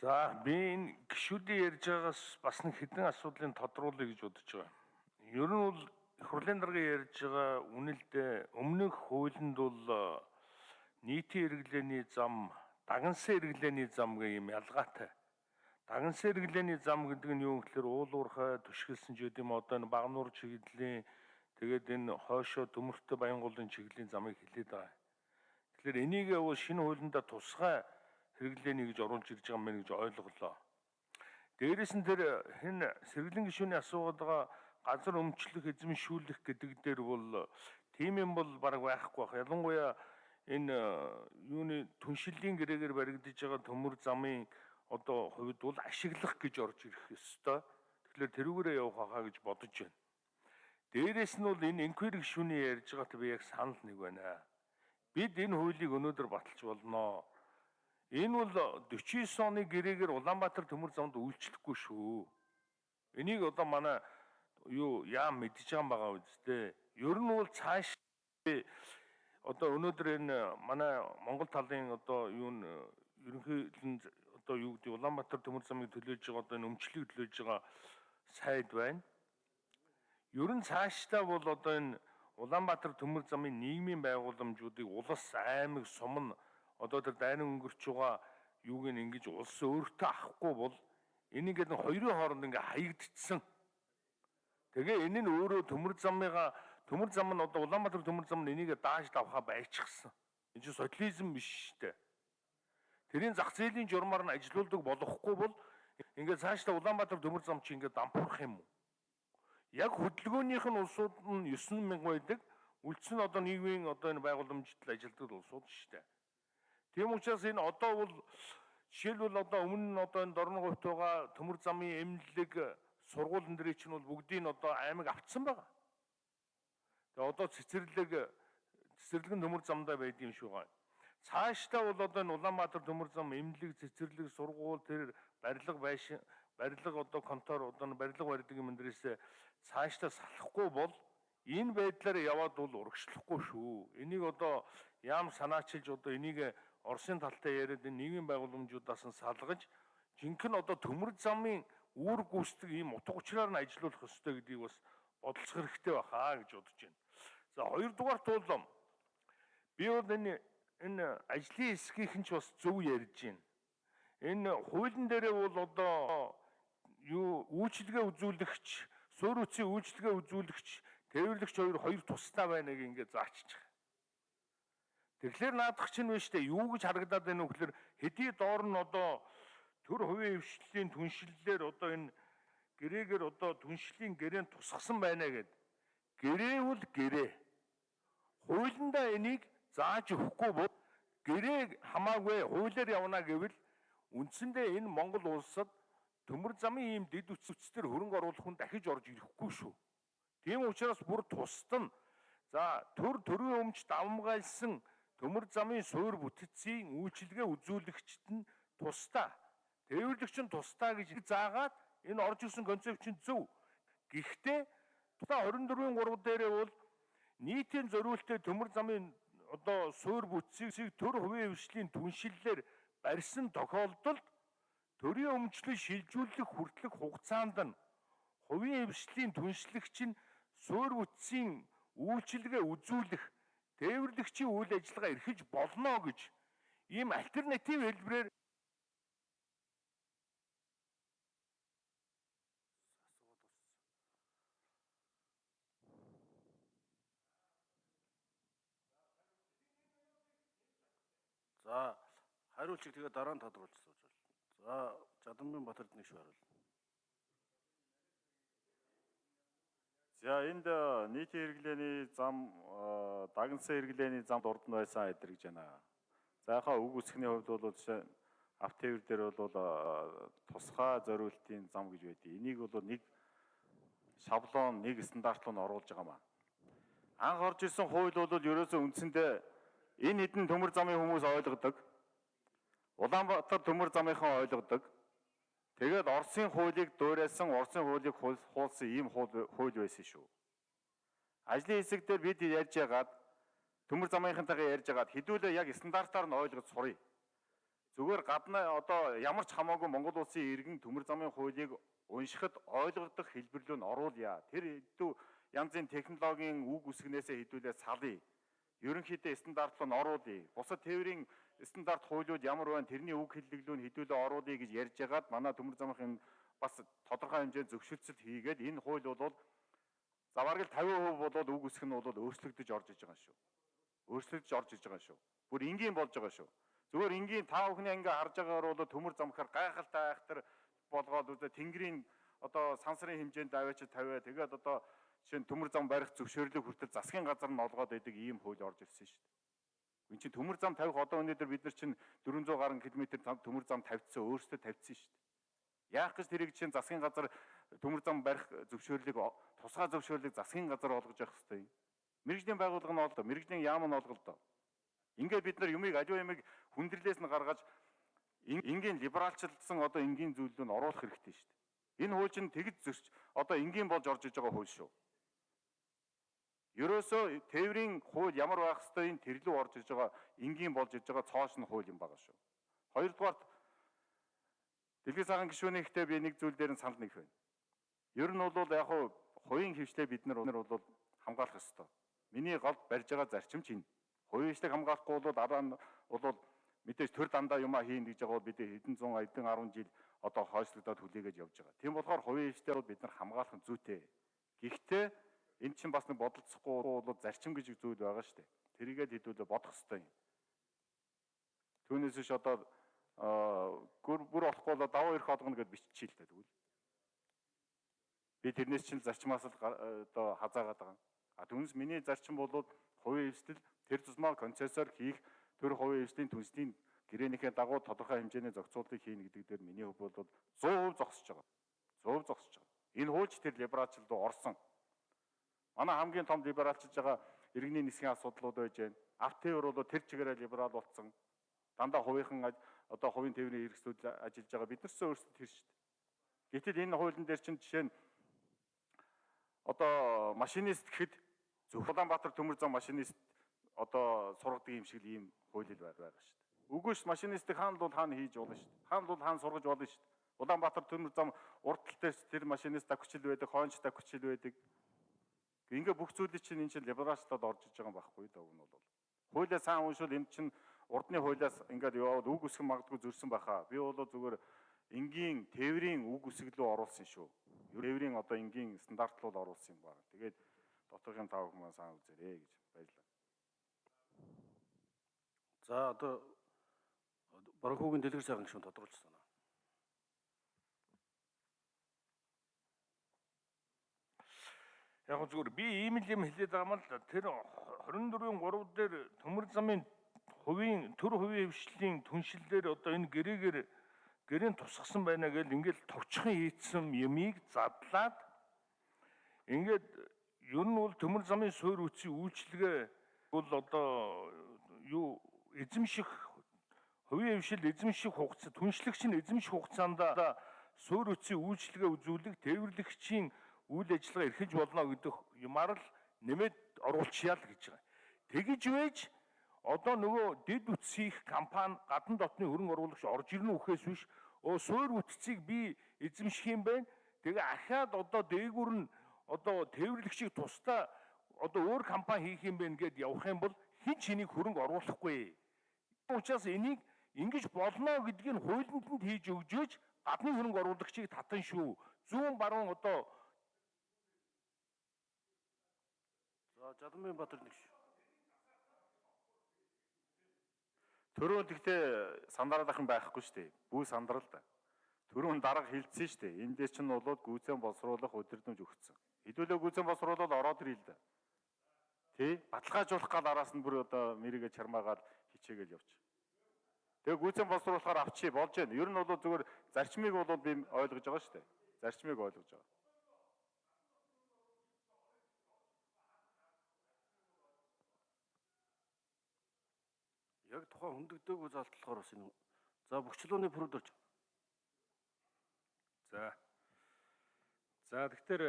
За би энэ гişүүдийн ярьж байгаагаас бас нэг хэдэн асуудлыг тодруулъя гэж бодож байгаа. Ер нь бол их хурлын дарга ярьж байгаа үнэлдээ өмнөх хуулинд бол э, нийтийн хэрэглээний зам, дагнсан хэрэглээний зам гэх юм ялгаатай. Дагнсан хэрэглээний зам гэдэг нь юу гэхээр уул уурхай түшгэлсэн ч гэдэм одоо энэ багнуур чиглэлийн тэгээд энэ хойшоо төмөртэй Баянголын чиглэлийн замыг хилээд байгаа. Тэгэхээр энийг бол шинэ хуулиндаа тусгай хэрэглээний гэж оруулж ирж байгаа мэн гэж ойлголоо. Дээрээс нь тэр хэн сэргэлэн гишүүний асуугаад байгаа газар өмчлөх, эзэмшүүлэх гэдэг дээр бол тийм юм бол баг байхгүй бах. Ялангуяа энэ юуны түншиллийн гэрээгээр баригдаж байгаа төмөр замын одоо хувьд бол ашиглах гэж орж ирэх ёстой. Тэгэхээр тэрүүгээрээ явах хаа гэж бодож байна. Дээрээс нь бол энэ инквери гишүүний ярьж байгаатай би яг санал нэг байна. Бид энэ хуулийг өнөөдөр баталж болноо Энэ бол 49 оны гэрээгээр Улаанбаатар төмөр замд үйлчлэхгүй шүү. Энийг одоо манай юу яам мэдж байгаа байгаа үстэй. Ер нь бол цааш одоо өнөөдөр энэ манай Монгол талын одоо юу н ерөнхийдөө одоо юу гэдэг Улаанбаатар төмөр замыг төлөөж байгаа одоо энэ өмчлөгийг төлөөж байгаа сайд байна. Ер нь цаашдаа бол одоо энэ Улаанбаатар төмөр замын нийгмийн байгууламжуудыг улс аймаг сум нь одоо тэр дайны өнгөрч байгаа юуг нь ингэж улс өөртөө авахгүй бол энийг нэг хоёрын хооронд ингээ хаягдчихсан. Тэгээ энэ нь өөрөө төмөр замыгаа төмөр зам нь одоо Улаанбаатар төмөр зам нь энийг дааж давхаа байчихсан. Энэ чинь социализм биш шүү дээ. Тэрийн зах зээлийн журмаар нь ажилуулдаг болохгүй бол ингээд цаашдаа Улаанбаатар төмөр зам чи ингээд дампуурах юм уу? Яг хөдөлгөөнийх нь улсууд нь 9000 байдаг. Үлдсэн одоо нийгмийн одоо энэ байгууламжид ажилладаг улсууд шүү дээ. Тийм учраас энэ одоо бол жишээлбэл одоо өмнө нь одоо энэ дорн говьт байгаа төмөр замын эмнэлэг сургуулийн дээр чинь бол бүгдийг нь одоо аймаг автсан байгаа. Тэгээ одоо цэцэрлэг цэцэрлэгэн төмөр замдаа байд юм шүү гай. Цаашдаа бол одоо энэ Улаанбаатар төмөр зам эмнэлэг цэцэрлэг сургууль тэр барилга байшин барилга одоо контор одоо барилга барьдаг юм дээрээс цаашдаа салахгүй бол энэ байдлаар яваад бол урагшлахгүй шүү. Энийг одоо яам санаачилж одоо энийг Оросын талтай яриад энэ нийгмийн байгууламжуудаас нь салгаж жинхэнэ одоо төмөр замын үүр гүйцэтгэх ийм утга учираар нь ажилуулах ёстой гэдгийг бас бодлох хэрэгтэй баха гэж бодож байна. За хоёрдугаар туулам би бол энэ энэ ажлын хэсгийнхэн ч бас зөв ярьж байна. Энэ хуулийн дээрээ бол одоо юу үйлчлэгээ үзүүлэгч, суурь үтсийн үйлчлэгээ үзүүлэгч, тээвэрлэгч хоёр хоёр тусдаа байна заачиж байгаа. Тэгэхээр наадах чинь биш үү? Юу гэж харагдаад байна вэ гэхээр хэдий доор нь одоо төр хувийн хвшлийн түншлэлээр одоо энэ гэрээгээр одоо түншлийн гэрээн тусгасан байна гэд. Гэрэвэл гэрээ. Хуулиндаа энийг зааж өгөхгүй бол гэрээ хамаагүй хуулиар явна гэвэл үндсэндээ энэ Монгол улсад төмөр замын ийм дэд үтцээр хөрөнгө оруулах хүн дахиж орж ирэхгүй шүү. Тийм учраас бүр тусад нь за төр төрийн өмч давмгайлсан төмөр замын суур бүтцийн үйлчилгээ үзүүлэгчд нь тусдаа тээвэрлэгч нь тусдаа гэж заагаад энэ орж ирсэн концепт чинь зөв. Гэхдээ тусдаа 24-ийн 3 дээрээ бол нийтийн зориултыг төмөр замын одоо суур бүтцийг төр хувийн хвшлийн түншлэлээр барьсан тохиолдолд төрийн өмчлөл шилжүүлэх хүртэлх хугацаанд нь хувийн хвшлийн түншлэгч нь суур бүтцийн үйлчилгээ үзүүлэх тээвэрлэгчийн үйл ажиллагаа эрхэж болно гэж ийм альтернатив хэлбэрээр За хариулчиг тэгээ дараа нь тодруулж сууж байна. За Жадамбин Батард нэг шүү За энд э, нийтийн хэрэглээний зам э, дагнсан хэрэглээний замд урд нь байсан эдэр гэж байна. За яхаа үг үсгний хувьд бол жишээ автовер дээр бол э, тусгай зориултын зам гэж байдгийг. Энийг бол нэг шаблон, нэг стандарт руу оруулж байгаа маа. Анх орж ирсэн хууль бол ерөөсөө үндсэндээ энэ хэдэн төмөр замын хүмүүс ойлгодог. Улаанбаатар төмөр замынхан ойлгодог. Тэгээд Оросын хуулийг дуурайсан, Оросын хуулийг хуулсан ийм хууль байсан шүү. Ажлын хэсэг дээр бид ярьж яагаад төмөр замынхантайгаа ярьж яагаад хэдүүлээ яг стандартаар нь ойлгож сурыг. Зүгээр гадна одоо ямар ч хамаагүй Монгол улсын иргэн төмөр замын хуулийг уншихад ойлгогдох хэлбэрлүү нь оруулъя. Тэр хэдүү янзын технологийн үг үсгнээсээ хэдүүлээ салъя. Ерөнхийдөө стандарт руу нь оруулъя. Бусад тээврийн стандарт хуулиуд ямар байна тэрний үг хэллэглүү нь хэдүүлээ оруулъя гэж ярьж байгаад манай төмөр замын бас тодорхой хэмжээнд зөвшөөрсөл хийгээд энэ хууль бол заваргал 50% болоод үг үсэх нь бол өөрчлөгдөж орж иж байгаа шүү. Өөрчлөгдөж орж иж байгаа шүү. Бүр энгийн болж байгаа шүү. Зүгээр энгийн тав хүний ингээ харж байгаагаар бол төмөр замхаар гайхалтай айхтар болгоод үзэ тэнгэрийн одоо сансрын хэмжээнд аваач тавиа тэгээд одоо жишээ нь төмөр зам барих зөвшөөрлөг хүртэл засгийн газар нь олгоод байдаг ийм хууль орж ирсэн шүү дээ. Энд чинь төмөр зам тавих одоо өнөөдөр бид нар чинь 400 гаруй километр төмөр зам тавьчихсан өөрсдөө тавьчихсан шүү дээ. Яах гэж тэрийг чинь засгийн газар төмөр зам барих зөвшөөрлөг тусгай зөвшөөрлөг засгийн газар олгож явах хэрэгтэй. Мэргэжлийн байгууллага нь олдоо, мэргэжлийн яам нь олголдоо. Ингээд бид нар юмыг аливаа юмыг хүндрэлээс нь гаргаж энгийн либералчлсан одоо энгийн зүйлүүд нь оруулах хэрэгтэй шүү дээ. Энэ хууль чинь тэгж зөрч одоо энгийн болж орж иж байгаа хууль шүү. Ерөөсөө тээврийн хууль ямар байх ёстойг тэрлүү орж иж байгаа энгийн болж иж байгаа цоош нь хууль юм байгаа шүү. Хоёрдугаарт Дэлхийн цагаан гишүүний ихтэй би нэг зүйл дээр нь санал нэгэх байна. Ер нь бол яг хуу хувийн хвшлээ бид нар бол хамгаалах ёстой. Миний голд барьж байгаа зарчим чинь хувийн хвшлийг хамгаалахгүй бол дараа нь бол мэдээж төр дандаа юмаа хийн гэж байгаа бол бид хэдэн зуун хэдэн 10 жил одоо хойшлогдоод хүлээгээд явж байгаа. Тийм болохоор хувийн бол бид нар хамгаалах нь зүйтэй. Гэхдээ энэ чинь бас нэг бодолцохгүй бол зарчим гэж зүйл байгаа шүү дээ. Тэрийгээд хэдүүлээ бодох хэрэгтэй юм. Түүнээс биш одоо гүр бүр болохгүй бол даваа ирэх олгоно гэж биччихээ л дээ тэгвэл. Би тэрнээс чинь зарчмаас л одоо хазаагаад байгаа. А түүнээс миний зарчим бол хувийн хвшил тэр тусмаа концессор хийх төр хувийн хвшлийн түнсний гэрээнийхээ дагуу тодорхой хэмжээний зохицуултыг хийнэ гэдэг дээр миний хувь бол 100% зогсож байгаа. 100% зогсож байгаа. Энэ хуульч тэр либералчлд орсон. Манай хамгийн том либералчилж байгаа иргэний нисгийн асуудлууд байж байна. Автовер бол тэр чигээрээ либерал болсон. Дандаа хувийнхан одоо хувийн тээврийн хэрэгслүүд ажиллаж байгаа бид нарсээ өөрсдөө тэр шүү дээ. Гэтэл энэ хуулийн дээр чинь жишээ нь одоо машинист гэхэд Улаанбаатар төмөр зам машинист одоо сургадаг юм шиг л ийм хууль байгаа байгаа шүү дээ. Үгүй ш машинистыг хаана бол хаана хийж болно шүү дээ. Хаана бол хаана сургаж болно шүү дээ. Улаанбаатар төмөр зам уртал дээр тэр машинист дагвчил байдаг, хойнч дагвчил байдаг. Ингээ бүх зүйлийг чинь энэ чинь либералчлаад орж иж байгаа юм байхгүй даа энэ бол. Хуулиа сайн уншвал энэ чинь урдны хуулиас ингээд яваад үг үсгэн магадгүй зөрсөн байхаа. Би бол зүгээр энгийн тээврийн үг үсгэлөө оруулсан шүү. Тээврийн одоо энгийн стандартлууд оруулсан юм байна. Тэгээд дотоодын тав хүмүүс сайн үзээрэй гэж баярлалаа. За одоо Барахуугийн дэлгэр сайхан гишүүн тодруулж байна. Яг зүгээр би ийм л юм хэлээд байгаа юм л. Тэр 24-ийн 3 дээр төмөр замын хувийн төр хувийн хвшлийн түншлэлээр одоо энэ гэрээгээр гэрийн тусгасан байна гэж ингээл товчхон хийцсэн юмыг задлаад ингээд ер нь бол төмөр замын суур үтсийн үйлчлэгээ бол одоо юу эзэмших хувийн хвшил эзэмших хугацаа түншлэгч нь эзэмших хугацаанд суур үтсийн үйлчлэгээ үзүүлэх тээвэрлэгчийн үйл ажиллагаа эрхэж болно гэдэг юмар л нэмээд оруулчихъя л гэж байгаа. Тэгэж байж одоо нөгөө дэд үтсийн компани гадна дотны хөрөнгө оруулагч орж ирнэ үхээс биш өө суур үтцийг би эзэмших юм байна. Тэгээ ахаад одоо дээгүр нь одоо тээвэрлэгчийг тусдаа одоо өөр компани хийх юм байна гэд явах юм бол хэн ч энийг хөрөнгө оруулахгүй. Учираас энийг ингэж болно гэдгийг хуулинд нь хийж өгжөөж гадны хөрөнгө оруулагчийг татан шүү. Зүүн баруун одоо За Жаданбайн Баатар нэг шүү. Төрөө тэгтээ сандараад ахын байхгүй шүү дээ. Бүү сандрал да. Төрөө дарга хилцсэн шүү дээ. Эндээс чинь болоод гүйцэн боловсруулах өдөрдмж өгцөн. Хэдүүлээ гүйцэн боловсруулаад ороод ирэл да. Тэ? Баталгаажуулах гал араас нь бүр одоо мэрийгэ чармаагаад хичээгээл явчих. Тэгээ гүйцэн боловсруулахаар авчи болж байна. Ер нь бол зүгээр зарчмыг бол би ойлгож байгаа шүү дээ. Зарчмыг ойлгож байгаа. Яг тухайн хөндөгдөөгүй залтлахаар бас энэ за бөхчлөөний продукт за. За тэгэхээр